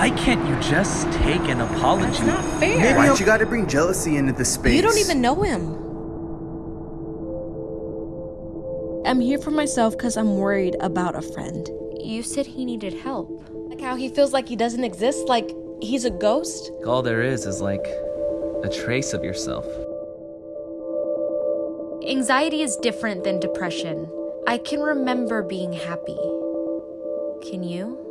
Why can't you just take an apology? It's not fair. Maybe Why'd you gotta bring jealousy into the space? You don't even know him. I'm here for myself because I'm worried about a friend. You said he needed help. Like how he feels like he doesn't exist, like he's a ghost. All there is is like a trace of yourself. Anxiety is different than depression. I can remember being happy. Can you?